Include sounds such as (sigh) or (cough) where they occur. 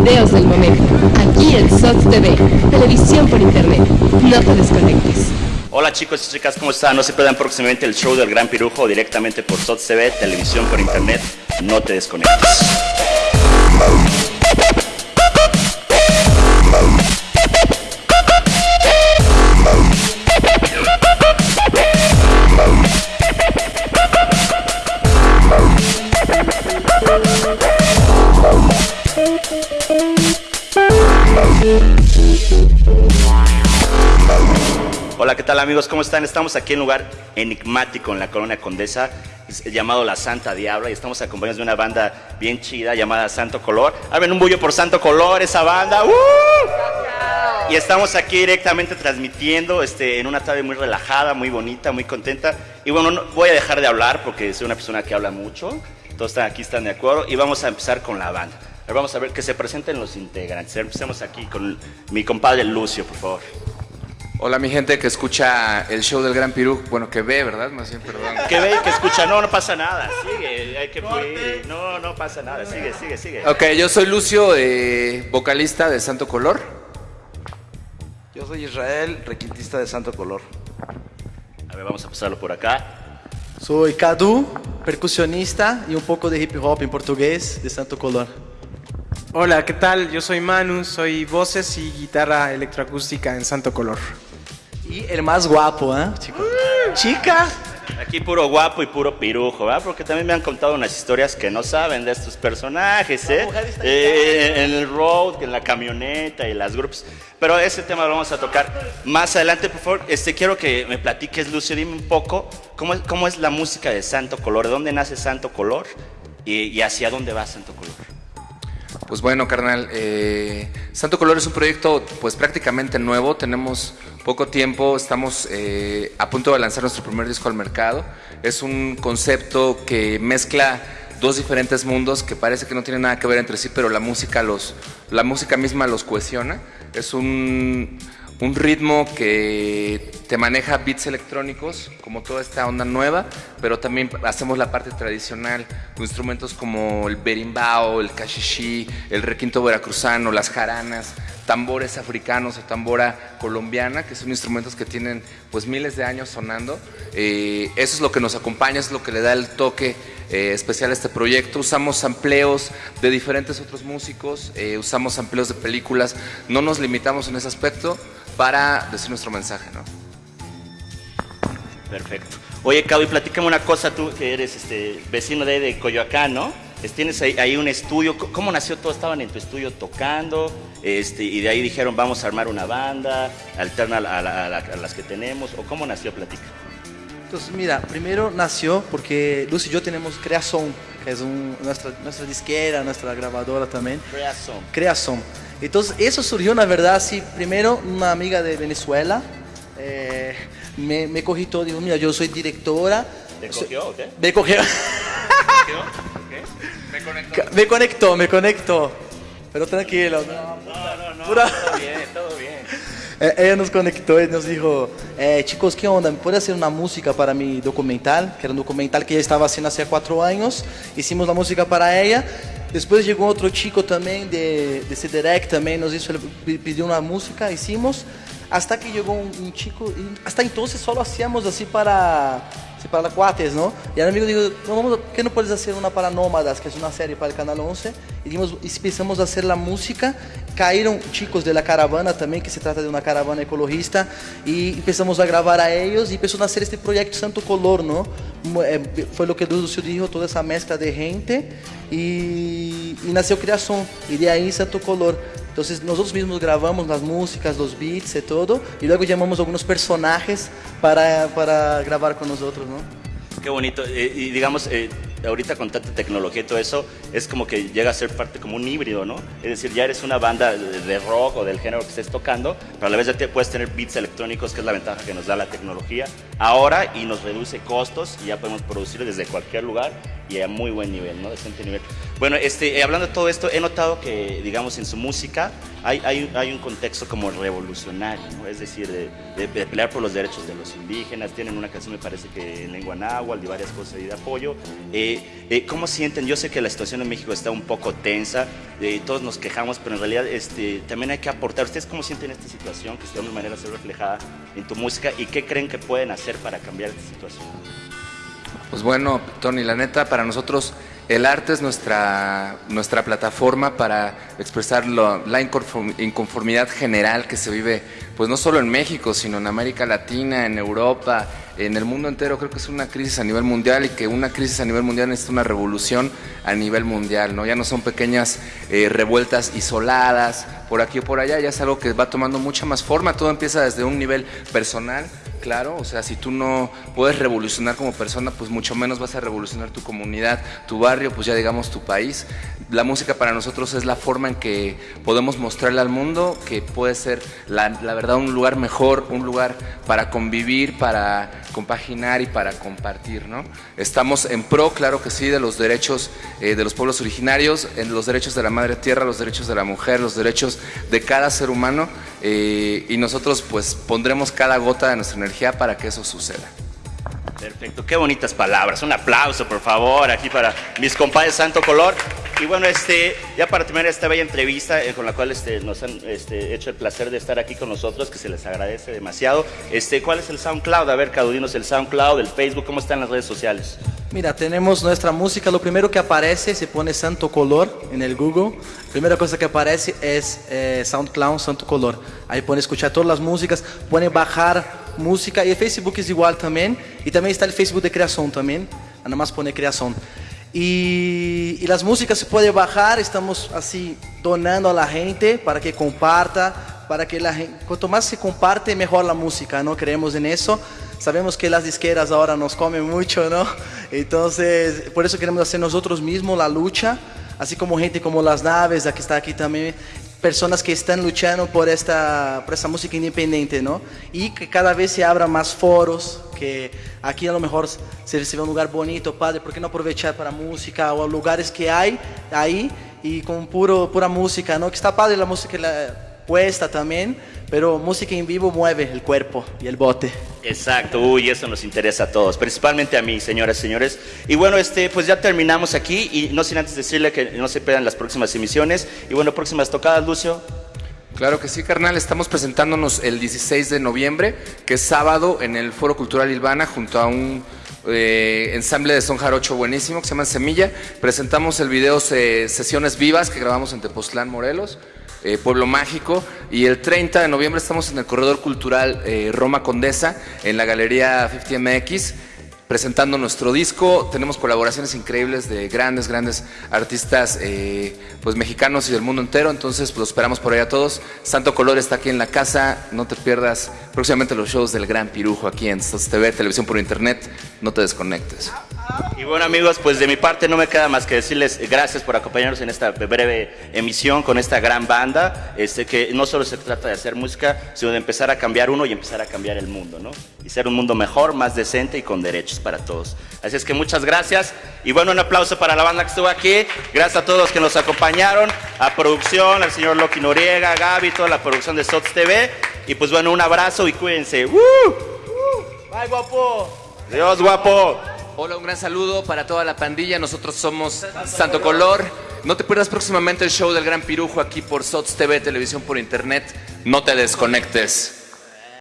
videos del momento. Aquí en SOTS TV, televisión por internet. No te desconectes. Hola chicos y chicas, ¿cómo están? No se pierdan próximamente el show del Gran Pirujo directamente por SOTS TV, televisión por internet. No te desconectes. Tal amigos? ¿Cómo están? Estamos aquí en un lugar enigmático en la Colonia Condesa, llamado La Santa Diabla, y estamos acompañados de una banda bien chida llamada Santo Color. Abren un bullo por Santo Color, esa banda. ¡Uh! Y estamos aquí directamente transmitiendo este, en una tarde muy relajada, muy bonita, muy contenta. Y bueno, no, voy a dejar de hablar porque soy una persona que habla mucho. Todos están aquí están de acuerdo y vamos a empezar con la banda. Ahora vamos a ver que se presenten los integrantes. Empecemos aquí con mi compadre Lucio, por favor. Hola mi gente que escucha el show del Gran Pirú, bueno que ve, ¿verdad? Más bien, perdón. Que ve y que escucha, no, no pasa nada, sigue, hay que fluir, no, no pasa nada, sigue, sigue, sigue. Ok, yo soy Lucio, eh, vocalista de Santo Color. Yo soy Israel, requintista de Santo Color. A ver, vamos a pasarlo por acá. Soy Cadu, percusionista y un poco de hip hop en portugués de Santo Color. Hola, ¿qué tal? Yo soy Manu, soy voces y guitarra electroacústica en Santo Color. Y el más guapo, ¿eh? Chico. Chica. Aquí puro guapo y puro pirujo, ¿verdad? Porque también me han contado unas historias que no saben de estos personajes, ¿eh? Eh, en el road, en la camioneta y las grupos. Pero ese tema lo vamos a tocar más adelante, por favor. Este, quiero que me platiques, Lucio, dime un poco cómo, es- cómo es la música de Santo Color, de dónde nace Santo Color y, y hacia dónde va Santo Color. Pues bueno, carnal, eh, Santo Color es un proyecto pues prácticamente nuevo, tenemos poco tiempo, estamos eh, a punto de lanzar nuestro primer disco al mercado. Es un concepto que mezcla dos diferentes mundos que parece que no tienen nada que ver entre sí, pero la música, los, la música misma los cohesiona. Es un, un ritmo que te maneja beats electrónicos, como toda esta onda nueva, pero también hacemos la parte tradicional, instrumentos como el berimbau, el cachichí, el requinto veracruzano, las jaranas, tambores africanos o tambora colombiana, que son instrumentos que tienen pues miles de años sonando. Eh, eso es lo que nos acompaña, es lo que le da el toque eh, especial a este proyecto. Usamos sampleos de diferentes otros músicos, eh, usamos sampleos de películas, no nos limitamos en ese aspecto para decir nuestro mensaje, ¿no? Perfecto. Oye, Cabo, y platícame una cosa, tú que eres este, vecino de, de Coyoacán, ¿no? Es- Tienes ahí, ahí un estudio, ¿cómo nació todo? Estaban en tu estudio tocando, este, y de ahí dijeron, vamos a armar una banda, alterna a, la- a la- a la- a las que tenemos, o cómo nació Platica. Entonces, mira, primero nació porque Luz y yo tenemos Creación, que es un- nuestra, nuestra disquera, nuestra grabadora también. Creación. Creación. Entonces, eso surgió, na verdad, así, primero una amiga de Venezuela eh, me, me cogió y dijo, mira, yo soy directora. ¿Te cogió o qué? Me cogió. (laughs) Me conectó, me conectó. Pero tranquilo. no, No, no, no, Pura- todo bien, todo bien. (laughs) Eh, ella nos conectó y nos dijo, eh, chicos, ¿qué onda? ¿Me puede hacer una música para mi documental? Que era un documental que ella estaba haciendo hace cuatro años. Hicimos la música para ella. Después llegó otro chico también de, de Cederec, también nos hizo, pi- pidió una música, hicimos. Hasta que llegó un, un chico, y hasta entonces solo hacíamos así para, así para cuates, ¿no? Y el amigo dijo, no, vamos, ¿qué no puedes hacer una para Nómadas, que es una serie para el Canal 11? Y, dimos, y empezamos a hacer la música. Caíram chicos de la caravana também, que se trata de uma caravana ecologista, e começamos a gravar a eles e começou a nascer este projeto Santo Color? Mo- eh, Foi o que Lúcio dijo, toda essa mescla de gente, e, e nasceu Criação, e de aí Santo Color. Então, nós mesmos gravamos as músicas, os beats e todo, e logo chamamos alguns personagens para, para gravar com nós outros, não? Qué bonito. Eh, y digamos, eh, ahorita con tanta tecnología y todo eso, es como que llega a ser parte como un híbrido, ¿no? Es decir, ya eres una banda de, rock o del género que estés tocando, pero a la vez ya puedes tener beats electrónicos, que es la ventaja que nos da la tecnología ahora y nos reduce costos y ya podemos producir desde cualquier lugar y a muy buen nivel, ¿no? Decente nivel. Bueno, este, eh, hablando de todo esto, he notado que, digamos, en su música hay, hay, hay un contexto como revolucionario, ¿no? Es decir, de, de- de pelear por los derechos de los indígenas. Tienen una canción, me parece que en lengua náhuatl y varias cosas ahí de apoyo. Eh, eh, ¿Cómo sienten? Yo sé que la situación en México está un poco tensa, eh, todos nos quejamos, pero en realidad este, también hay que aportar. ¿Ustedes cómo sienten esta situación que de alguna manera se ve reflejada en tu música y qué creen que pueden hacer para cambiar esta situación? Pues bueno, Tony, la neta, para nosotros el arte es nuestra, nuestra plataforma para expresar lo- la inconform- inconformidad general que se vive, pues no solo en México, sino en América Latina, en Europa, en el mundo entero. Creo que es una crisis a nivel mundial y que una crisis a nivel mundial necesita una revolución a nivel mundial, ¿no? Ya no son pequeñas eh, revueltas isoladas por aquí o por allá, ya es algo que va tomando mucha más forma. Todo empieza desde un nivel personal Claro, o sea, si tú no puedes revolucionar como persona, pues mucho menos vas a revolucionar tu comunidad, tu barrio, pues ya digamos tu país. La música para nosotros es la forma en que podemos mostrarle al mundo que puede ser, la, verdad, un lugar mejor, un lugar para convivir, para compaginar y para compartir, ¿no? Estamos en pro, claro que sí, de los derechos eh, de los pueblos originarios, en los derechos de la madre tierra, los derechos de la mujer, los derechos de cada ser humano eh, y nosotros pues pondremos cada gota de nuestra energía para que eso suceda. Perfecto, qué bonitas palabras. Un aplauso, por favor, aquí para mis compadres Santo Color. Y bueno, este, ya para terminar esta bella entrevista eh, con la cual este, nos han este, hecho el placer de estar aquí con nosotros, que se les agradece demasiado. Este, ¿Cuál es el SoundCloud? A ver, Cadudinos, el SoundCloud, el Facebook, ¿cómo están las redes sociales? Mira, tenemos nuestra música. Lo primero que aparece, se pone Santo Color en el Google. Primera cosa que aparece es eh, SoundCloud Santo Color. Ahí pone escuchar todas las músicas, pone bajar música. Y el Facebook es igual también. Y también está el Facebook de creación también. Nada más pone creación. Y, las músicas se puede bajar. Estamos así donando a la gente para que comparta, para que la gente, cuanto más se comparte, mejor la música, ¿no? Creemos en eso. Sabemos que las disqueras ahora nos comen mucho, ¿no? Entonces, por eso queremos hacer nosotros mismos la lucha, así como gente como Las Naves, que está aquí también, personas que están luchando por esta, por esta música independiente, ¿no? Y que cada vez se abran más foros, que aquí a lo mejor se recibe un lugar bonito, padre, ¿por qué no aprovechar para música o lugares que hay ahí y con puro, pura música, ¿no? Que está padre la música la puesta también, pero música en vivo mueve el cuerpo y el bote. Exacto, uy, eso nos interesa a todos, principalmente a mí, señoras y señores. Y bueno, este, pues ya terminamos aquí y no sin antes decirle que no se pierdan las próximas emisiones. Y bueno, próximas tocadas, Lucio. Claro que sí, carnal. Estamos presentándonos el 16 de noviembre, que es sábado, en el Foro Cultural Ilvana, junto a un eh, ensamble de son jarocho buenísimo que se llama Semilla. Presentamos el video eh, Sesiones Vivas que grabamos en Tepoztlán, Morelos. Eh, Pueblo Mágico. Y el 30 de noviembre estamos en el Corredor Cultural eh, Roma Condesa, en la Galería 50MX, presentando nuestro disco. Tenemos colaboraciones increíbles de grandes, grandes artistas eh, pues mexicanos y del mundo entero. Entonces, pues, los esperamos por ahí a todos. Santo Color está aquí en la casa. No te pierdas próximamente los shows del Gran Pirujo aquí en SOS TV, televisión por internet. No te desconectes. Y bueno amigos, pues de mi parte no me queda más que decirles gracias por acompañarnos en esta breve emisión con esta gran banda, este que no solo se trata de hacer música, sino de empezar a cambiar uno y empezar a cambiar el mundo, ¿no? Y ser un mundo mejor, más decente y con derechos para todos. Así es que muchas gracias y bueno, un aplauso para la banda que estuvo aquí, gracias a todos los que nos acompañaron, a producción, al señor Loki Noriega, Gaby, toda la producción de SOTS TV y pues bueno, un abrazo y cuídense. ¡Woo! ¡Bye, guapo! Dios guapo. Hola, un gran saludo para toda la pandilla. Nosotros somos Santo Color. No te pierdas próximamente el show del Gran Pirujo aquí por SOTS TV, televisión por internet. No te desconectes.